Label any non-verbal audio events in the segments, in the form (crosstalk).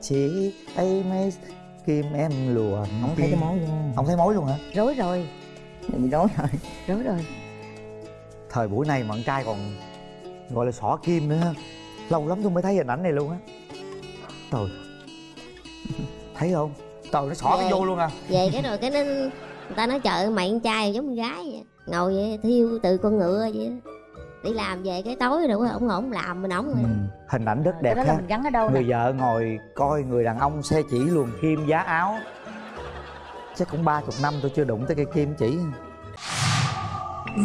chỉ ấy mấy kim em lùa không thấy cái mối luôn. Không thấy mối luôn hả? Rối rồi. Bị rối rồi. Rối rồi. Thời buổi này mà con trai còn gọi là xỏ kim nữa ha. Lâu lắm tôi mới thấy hình ảnh này luôn á. Trời. Thấy không? Trời nó xỏ cái Ghê. vô luôn à. Về cái rồi cái nó người ta nói trời mày con trai giống con gái vậy. Ngồi vậy thiêu từ con ngựa vậy. Đi làm về cái tối rồi ổng ổng làm mình ổng rồi ừ. hình ảnh rất cái đẹp đó ha. mình gắn ở đâu nè? người vợ ngồi coi người đàn ông xe chỉ luồn kim giá áo. Chắc cũng ba chục năm tôi chưa đụng tới cây kim chỉ.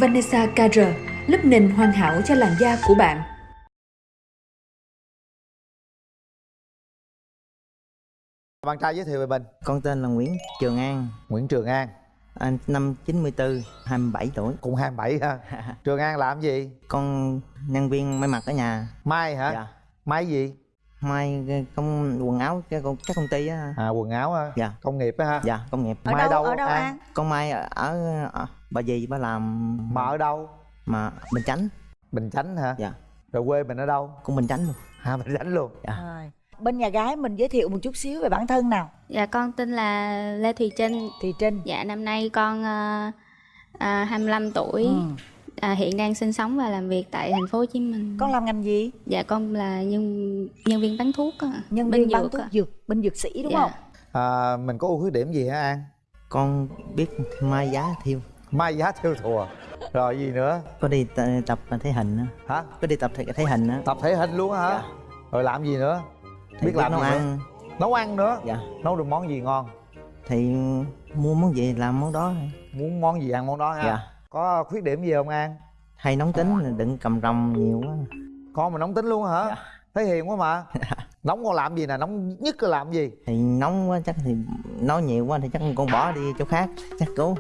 Vanessa KR, lớp nền hoàn hảo cho làn da của bạn. bạn trai giới thiệu về mình. Con tên là Nguyễn Trường An. Nguyễn Trường An anh năm 94 27 tuổi. Cũng 27 ha. (laughs) Trường An làm gì? Con nhân viên may mặc ở nhà. Mai hả? Dạ. Mai gì? May cái công quần áo cái công các công ty á. À quần áo ha. Dạ. Công nghiệp á ha. Dạ công nghiệp. Ở Mai đâu đâu, ở đâu An? an? Con may ở, ở, ở bà dì bà làm mà ở đâu? Mà bình chánh. Bình chánh hả? Dạ. Rồi quê mình ở đâu? Cũng bình chánh luôn. À bình chánh luôn. Rồi bên nhà gái mình giới thiệu một chút xíu về bản thân nào Dạ con tên là Lê Thùy Trinh. thì trinh Dạ năm nay con uh, à, 25 tuổi. ừ. À, hiện đang sinh sống và làm việc tại thành phố Hồ Chí Minh. con làm ngành gì Dạ con là nhân nhân viên bán thuốc á. nhân viên bán thuốc á. dược bên dược sĩ đúng Dạ. không à, mình có ưu khuyết điểm gì hả An con biết may giá thiêu mai giá theo thùa rồi gì nữa có đi tập thể hình á hả có đi tập thể, thể hình á tập thể hình luôn hả Dạ. rồi làm gì nữa Thì biết làm nấu nữa? ăn. nấu ăn nữa? Dạ. Nấu được món gì ngon? Thì mua món gì làm món đó. Thôi. muốn món gì ăn món đó ha? Dạ. Có khuyết điểm gì không An? Hay nóng tính đừng cầm rồng nhiều quá. Con mà nóng tính luôn hả? Dạ. thấy hiền quá mà. (laughs) Nóng con làm gì nè? Nóng nhất là làm gì? Thì nóng quá chắc thì nói nhiều quá thì chắc con bỏ đi chỗ khác chắc cố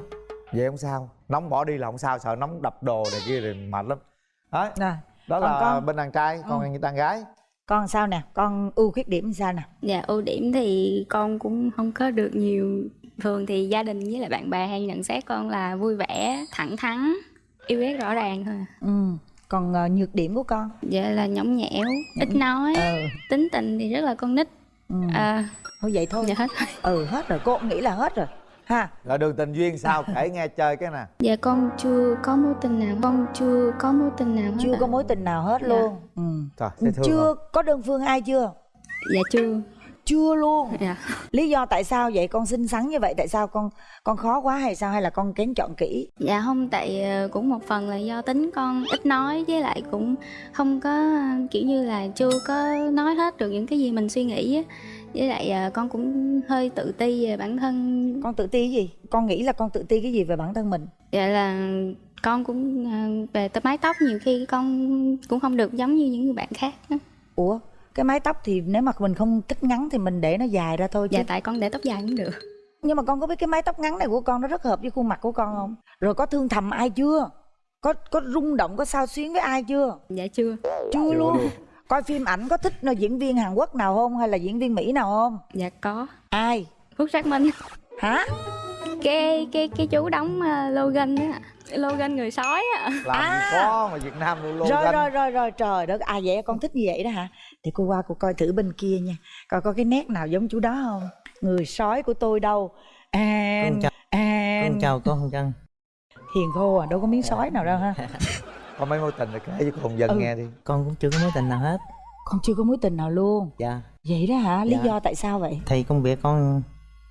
vậy không sao. Nóng bỏ đi là không sao sợ nóng đập đồ này kia thì mệt lắm. Đấy. Rồi đó Còn là con? bên đàn trai còn Ừ. như đàn gái con sao nè con ưu khuyết điểm sao nè Dạ ưu điểm thì con cũng không có được nhiều. Thường thì gia đình với lại bạn bè hay nhận xét con là vui vẻ, thẳng thắn, yêu ghét rõ ràng thôi. à. ừ còn ờ, nhược điểm của con Dạ là nhõng nhẽo, ít nói, ờ tính tình thì rất là con nít. ừ. À, thôi vậy thôi dạ hết ừ hết rồi cô cũng nghĩ là hết rồi ha rồi đường tình duyên sao kể nghe chơi cái nè Dạ con chưa có mối tình nào, con chưa có mối tình nào hết chưa ạ. có mối tình nào hết Dạ. luôn ừ. trời dễ thương chưa không? có đơn phương ai chưa Dạ chưa. chưa luôn Dạ. lý do tại sao vậy con xinh xắn như vậy tại sao con con khó quá hay sao hay là con kén chọn kỹ Dạ không tại ờ, cũng một phần là do tính con ít nói với lại cũng không có kiểu như là chưa có nói hết được những cái gì mình suy nghĩ á. Với lại ờ, con cũng hơi tự ti về bản thân. con tự ti cái gì con nghĩ là con tự ti cái gì về bản thân mình Dạ là con cũng ờ, về tới mái tóc nhiều khi con cũng không được giống như những người bạn khác. ủa cái mái tóc thì nếu mà mình không thích ngắn thì mình để nó dài ra thôi chứ Dạ tại con để tóc dài cũng được. nhưng mà con có biết cái mái tóc ngắn này của con nó rất hợp với khuôn mặt của con không rồi có thương thầm ai chưa có có rung động có sao xuyến với ai chưa Dạ chưa. chưa luôn coi phim ảnh có thích ờ, diễn viên hàn quốc nào không hay là diễn viên mỹ nào không? Dạ có. ai? Phúc Xác Minh. hả? Cái cái cái chú đóng uh, Logan á. Logan người sói á. làm À. gì có mà việt nam luôn luôn rồi rồi rồi rồi. Trời đất à vậy con thích như vậy đó hả? Thì cô qua cô coi thử bên kia nha. Coi có cái nét nào giống chú đó không? Người sói của tôi đâu. An Con chào- an con chào con chân hiền khô à đâu có miếng sói nào đâu ha (laughs) có mấy mối tình rồi kể cho con dân Ừ. nghe đi con cũng chưa có mối tình nào hết con chưa có mối tình nào luôn dạ vậy đó hả lý Dạ. do tại sao vậy thì công việc con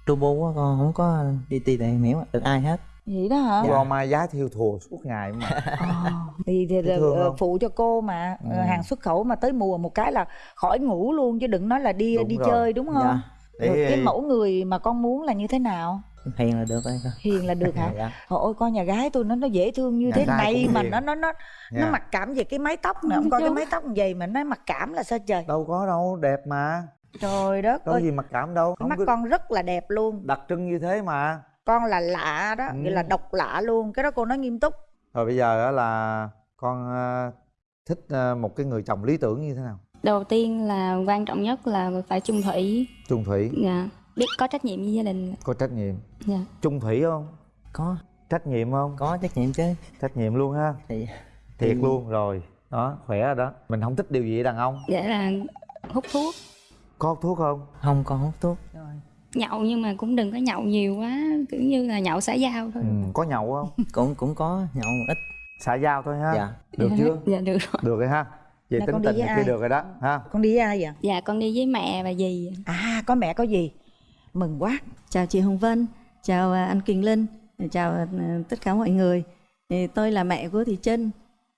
turbo quá con không có đi tìm tìm hiểu được ai hết vậy đó hả dạ. mai giá thiêu thùa suốt ngày mà (laughs) Ờ, thì, thì, thương ờ, không? phụ cho cô mà Ừ. Ờ, hàng xuất khẩu mà tới mùa một cái là khỏi ngủ luôn chứ đừng nói là đi Đúng đi rồi. chơi đúng không dạ rồi Để- cái mẫu người mà con muốn là như thế nào hiền là được rồi hiền là được hả? Dạ. Ôi con nhà gái tôi nó nó dễ thương như Nhà thế này mà hiền. nó nó nó Nha. nó mặc cảm về cái mái tóc nè. Ông coi cái mái tóc như vậy mà nó mặc cảm là sao trời? Đâu có đâu đẹp mà. Trời đất đâu có ơi. gì mặc cảm đâu. Không mắt có con rất là đẹp luôn. đặc trưng như thế mà. Con là lạ đó Ừ. nghĩa là độc lạ luôn. Cái đó cô nói nghiêm túc. Rồi bây giờ á là con ờ, thích ờ, một cái người chồng lý tưởng như thế nào? Đầu tiên là quan trọng nhất là phải chung thủy. trung thủy. Dạ. Biết có trách nhiệm với gia đình. có trách nhiệm. Dạ. trung thủy không? Có. Trách nhiệm không? Có trách nhiệm chứ. Trách nhiệm luôn ha. Thì thiệt thì- luôn rồi. Đó khỏe rồi đó. Mình không thích điều gì đàn ông. Dạ là hút thuốc. có hút thuốc không? Không con hút thuốc. Rồi. Nhậu nhưng mà cũng đừng có nhậu nhiều quá kiểu như là nhậu xã giao thôi. Ừ, có nhậu không? (laughs) Cũng cũng có nhậu một ít. Xã giao thôi ha. Dạ. Được chưa? dạ được rồi. Được rồi ha. Về Nè, tính tình kia được rồi đó ha. Con đi với ai vậy? Dạ con đi với mẹ và dì. À có mẹ có gì mừng quá Chào chị Hồng Vân, chào à, anh Quỳnh Linh, chào à, tất cả mọi người. Thì tôi là mẹ của Thị Trinh.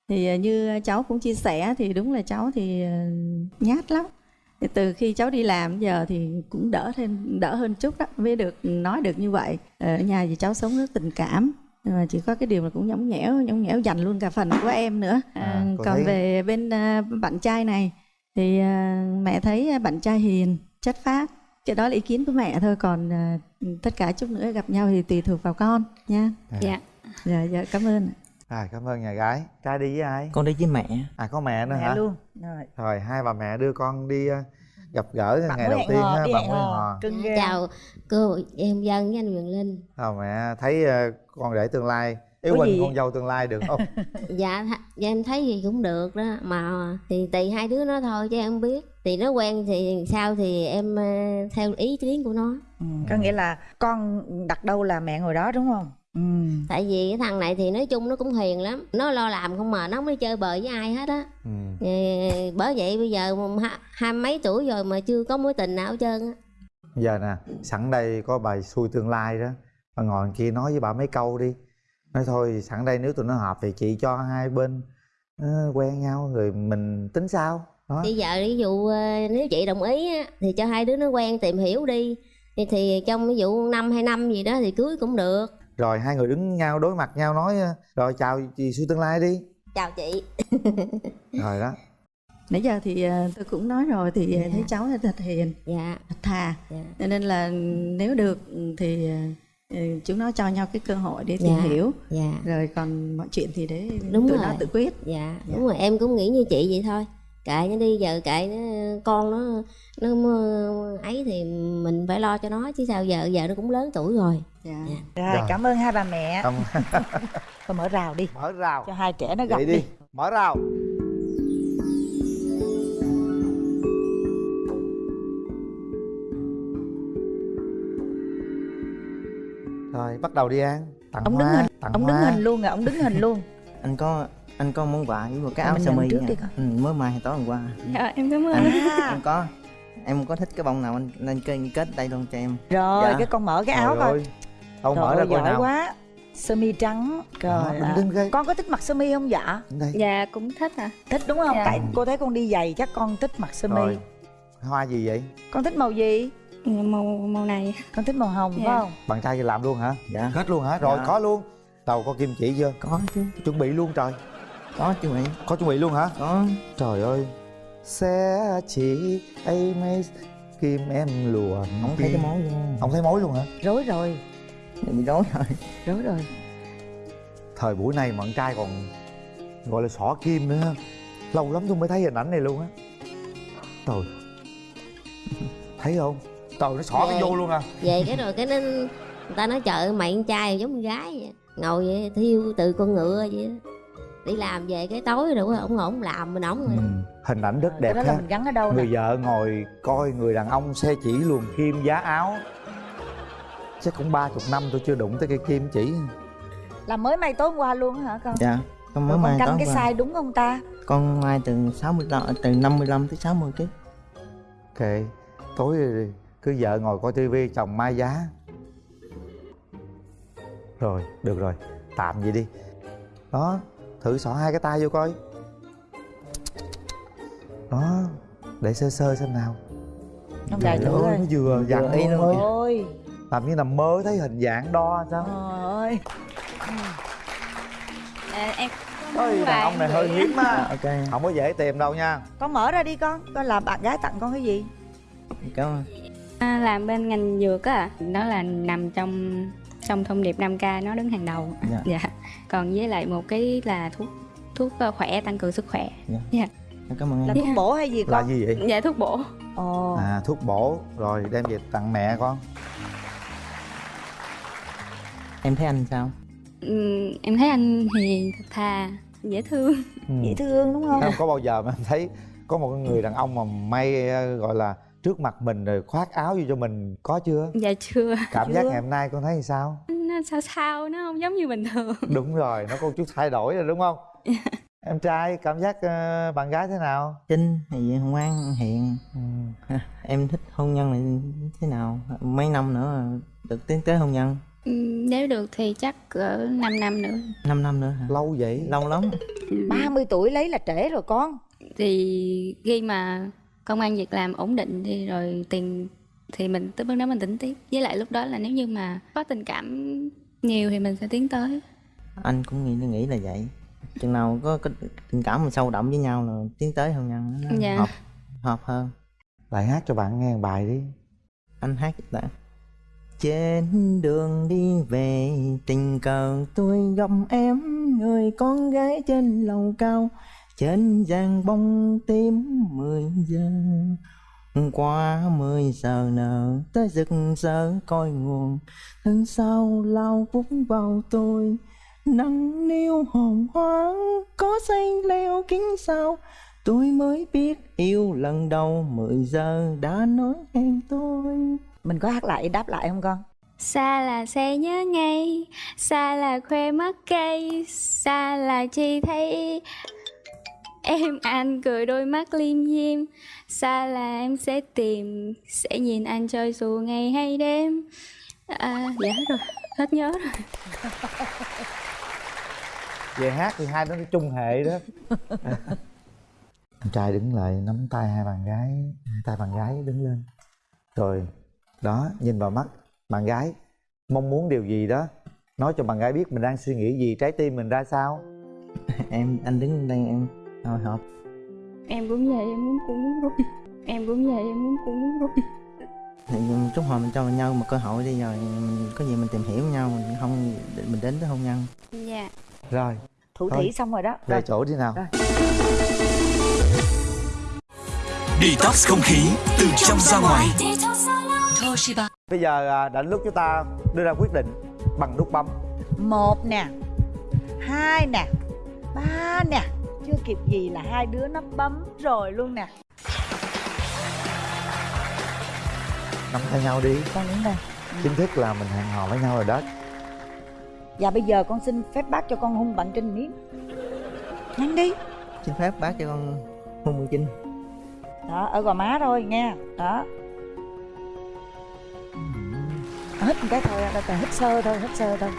Thì à, như cháu cũng chia sẻ thì đúng là cháu thì nhát lắm. Thì từ khi cháu đi làm giờ thì cũng đỡ thêm đỡ hơn chút đó mới được nói được như vậy. Ở nhà thì cháu sống rất tình cảm. Mà chỉ có cái điều là cũng nhõng nhẽo, nhõng nhẽo dành luôn cả phần của em nữa. À, cô còn thấy- về bên bạn trai này thì mẹ thấy bạn trai hiền, chất phác cái đó là ý kiến của mẹ thôi còn à, tất cả chút nữa gặp nhau thì tùy thuộc vào con nha. Dạ. Dạ dạ cảm ơn. À, cảm ơn nhà gái. Trai đi với ai? Con đi với mẹ. À có mẹ nữa mẹ hả? luôn. Rồi. Rồi hai bà mẹ đưa con đi ờ, gặp gỡ bạn ngày đầu tiên hò ha bạn mới hò chào cô em dân với anh Quyền Linh. Ờ, mẹ thấy ờ, con rể tương lai. Yêu Có Quỳnh con dâu tương lai được không? (laughs) Dạ dạ em thấy gì cũng được đó mà thì tùy hai đứa nó thôi chứ em không biết thì nó quen thì sao thì em ờ, theo ý kiến của nó. Ừ, có nghĩa là con đặt đâu là mẹ ngồi đó đúng không? Ừ. tại vì cái thằng này thì nói chung nó cũng hiền lắm. Nó lo làm không mà nó không đi chơi bời với ai hết á. Ừ. Ờ, bởi vậy bây giờ hai mấy tuổi rồi mà chưa có mối tình nào hết trơn á. Giờ nè sẵn đây có bài xui tương lai đó. Bà ngồi kia nói với bà mấy câu đi. Nói thôi sẵn đây nếu tụi nó hợp thì chị cho hai bên ờ, quen nhau rồi mình tính sao đó bây giờ ví dụ ờ, nếu chị đồng ý á, thì cho hai đứa nó quen tìm hiểu đi. Thì, thì trong ví dụ năm hai năm gì đó thì cưới cũng được. Rồi hai người đứng nhau đối mặt nhau nói ờ, rồi chào chị xui tương lai đi. Chào chị. (laughs) Rồi đó. Nãy giờ thì à, tôi cũng nói rồi thì Dạ. thấy cháu là thật hiền dạ. thật thà. Dạ. Cho nên là nếu được thì ừ, chúng nó cho nhau cái cơ hội để tìm Dạ. hiểu. Dạ. Rồi còn mọi chuyện thì để Đúng tụi rồi. nó tự quyết. Dạ. đúng rồi. Em cũng nghĩ như chị vậy thôi kệ nó đi giờ kệ nó con nó nó ấy thì mình phải lo cho nó chứ sao giờ giờ nó cũng lớn tuổi rồi dạ. Dạ. rồi Rồi. cảm ơn hai bà mẹ (laughs) (laughs) thôi mở rào đi mở rào cho hai trẻ nó gặp vậy đi. đi mở rào rồi bắt đầu đi ăn tặng ông đứng hoa hình tặng ông đứng hoa. hình luôn rồi ông đứng hình luôn anh có anh có món quà với một cái áo sơ mi con. ừ, mới mai tối hôm qua. Dạ em cảm ơn. À. em có em có thích cái bông nào anh nên kết kết đây luôn cho em? Rồi Dạ. cái con mở cái áo coi. đâu Trời mở ra coi giỏi nào. quá. Sơ mi trắng trời tĩnh ghê. con có thích mặc sơ mi không dạ? Đây dạ cũng thích à. Thích đúng không? Dạ. tại cô thấy con đi giày chắc con thích mặc sơ mi. Rồi hoa gì vậy? Con thích màu gì? Ừ, màu màu này. Con thích màu hồng Dạ. phải không? Bạn trai làm luôn hả? Dạ. Kết luôn hả? Rồi Dạ. có luôn. Đầu có kim chỉ chưa? Có chứ. Chuẩn bị luôn trời có chứ mày có chuẩn bị luôn hả? Có. Trời ơi. Sẽ chỉ ấy mấy kim em lùa không thấy cái mối luôn. Không thấy mối luôn hả? Rối rồi. Bị rối rồi. Rối rồi. Thời buổi này mà con trai còn gọi là xỏ kim nữa. Lâu lắm tôi mới thấy hình ảnh này luôn á. Trời. Thấy không? Trời nó xỏ cái Ghê. vô luôn à. Về cái rồi cái nó người ta nói trời ơi, mày con trai giống con gái vậy. Ngồi vậy thiêu từ con ngựa vậy. Đi làm về cái tối rồi ổng ổng làm mình ổng rồi ừ. hình ảnh rất cái đẹp đó là ha. mình gắn ở đâu nè? người vợ ngồi coi người đàn ông xe chỉ luồn kim giá áo. Chắc cũng ba chục năm tôi chưa đụng tới cây kim chỉ. Là mới may tối hôm qua luôn á hả con? Dạ con mới con canh tối cái qua. size đúng không ta? Con mai từ 65 từ 55 tới 60 kg ok tối rồi cứ vợ ngồi coi tivi chồng mai giá. Rồi được rồi. Tạm vậy đi. Đó thử xỏ hai cái tay vô coi. Đó để sơ sơ xem nào. Ông Trời thử ơi, coi. nó vừa dặn y luôn ơi làm như nằm mơ thấy hình dạng đo sao? Trời ơi. À, em ơi đàn ông này hơi hiếm á ok. Không có dễ tìm đâu nha. Con mở ra đi con con là bạn gái tặng con cái gì? Cảm ơn. À, làm bên ngành dược á. Đó là nằm trong trong thông điệp 5k nó đứng hàng đầu. Dạ. dạ. Còn với lại một cái là thuốc thuốc ờ, khỏe tăng cường sức khỏe. Em cảm ơn là em thuốc bổ hay gì là con gì vậy? Dạ thuốc bổ. Ồ. À thuốc bổ. Rồi đem về tặng mẹ con. Em thấy anh sao? Ừm, em thấy anh hiền thật thà dễ thương. Ừ. dễ thương đúng không? Không có bao giờ mà em thấy có một người đàn ông mà may ờ, gọi là trước mặt mình rồi khoác áo vô cho mình có chưa? Dạ chưa cảm giác Chưa. ngày hôm nay con thấy sao? Nó sao sao nó không giống như bình thường. (laughs) Đúng rồi nó có chút thay đổi rồi đúng không? Em trai cảm giác ờ, bạn gái thế nào? Trinh thì ngoan hiền. Ừ. Em thích hôn nhân này thế nào? Mấy năm nữa được tiến tới hôn nhân? Ừ, nếu được thì chắc cỡ 5 năm nữa. 5 năm nữa hả? lâu vậy? Lâu lắm. 30 tuổi lấy là trễ rồi con. Thì khi mà công an việc làm ổn định thì rồi tiền thì mình tới bước đó mình tính tiếp. Với lại lúc đó là nếu như mà có tình cảm nhiều thì mình sẽ tiến tới. Anh cũng nghĩ nghĩ là vậy. Chừng nào có, có tình cảm mình sâu đậm với nhau là tiến tới hôn nhân nó Dạ. hợp, hợp hơn. Lại hát cho bạn nghe một bài đi. Anh hát đã. Trên đường đi về tình cờ tôi gặp em Người con gái trên lầu cao Trên giang bông tím 10 giờ Qua 10 giờ nở tới rực rỡ coi nguồn. Thân sau lao vút vào tôi Nắng niêu hồn hoang có xây leo kính sao. Tôi mới biết yêu lần đầu 10 giờ đã nói em tôi. Mình có hát lại đáp lại không con? Xa là sẽ nhớ ngay xa là khoe mắt cây xa là chỉ thấy em anh cười đôi mắt liêm diêm. Xa là em sẽ tìm sẽ nhìn anh chơi dù ngày hay đêm. À dạ hết rồi hết nhớ rồi. Về hát thì hai đứa nó chung hệ đó. Anh trai đứng lại nắm tay hai bạn gái hai tay bạn gái đứng lên. Rồi đó nhìn vào mắt bạn gái mong muốn điều gì đó? Nói cho bạn gái biết mình đang suy nghĩ gì trái tim mình ra sao? (laughs) Em anh đứng đây em hồi hộp em cũng vậy em muốn cũng muốn rút em cũng vậy em muốn cũng muốn rút thì chút hồi mình cho nhau một cơ hội đi rồi mình có gì mình tìm hiểu nhau mình không mình đến tới hôn nhân. Dạ. Rồi. Thủ Thôi. thỉ xong rồi đó. Về rồi. chỗ đi nào. Rồi. Detox không khí từ trong ra ngoài. bây giờ à, đã lúc chúng ta đưa ra quyết định bằng nút bấm. Một nè hai nè ba nè chưa kịp gì là hai đứa nó bấm rồi luôn nè. Nắm tay nhau đi. Con đứng đây chính thức là mình hẹn hò với nhau rồi đó. Và bây giờ con xin phép bác cho con hung bạn trinh miếng. Nhanh đi. Xin phép bác cho con hôn mười chinh đó ở gò má thôi nghe đó. Hít một cái thôi phải hít sơ thôi hít sơ thôi